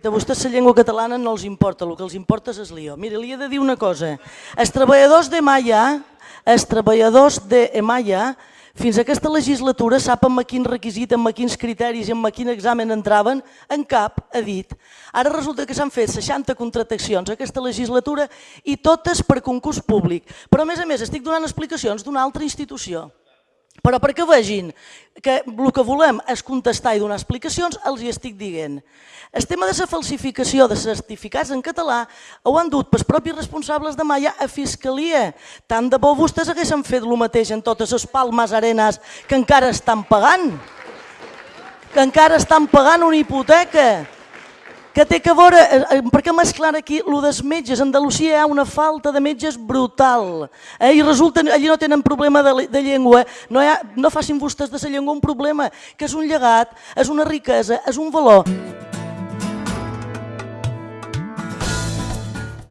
A vostès la llengua catalana no els importa, el que els importa és el lío. Mire, li he de dir una cosa. Els treballadors de Maya, els treballadors de Maya, fins a aquesta legislatura sap amb quin requisit, amb quins criteris i amb quin examen entraven, en cap ha dit. Ara resulta que s'han fet 60 contractacions aquesta legislatura i totes per concurs públic. Però a més a més estic donant explicacions d'una altra institució. Però perquè vegin que el que volem és contestar i donar explicacions, els hi estic dient. El tema de la falsificació de certificats en català ho han dut pels propis responsables de Maia a Fiscalia. Tant de bo vostès haguessin fet el mateix en totes les palmes arenes que encara estan pagant. Que encara estan pagant una hipoteca que té que veure, eh, eh, perquè mesclar aquí el dels metges, a Andalusia hi ha una falta de metges brutal, eh? i resulta, allí no tenen problema de, de llengua, no, ha, no facin vostès de la llengua un problema, que és un llegat, és una riquesa, és un valor.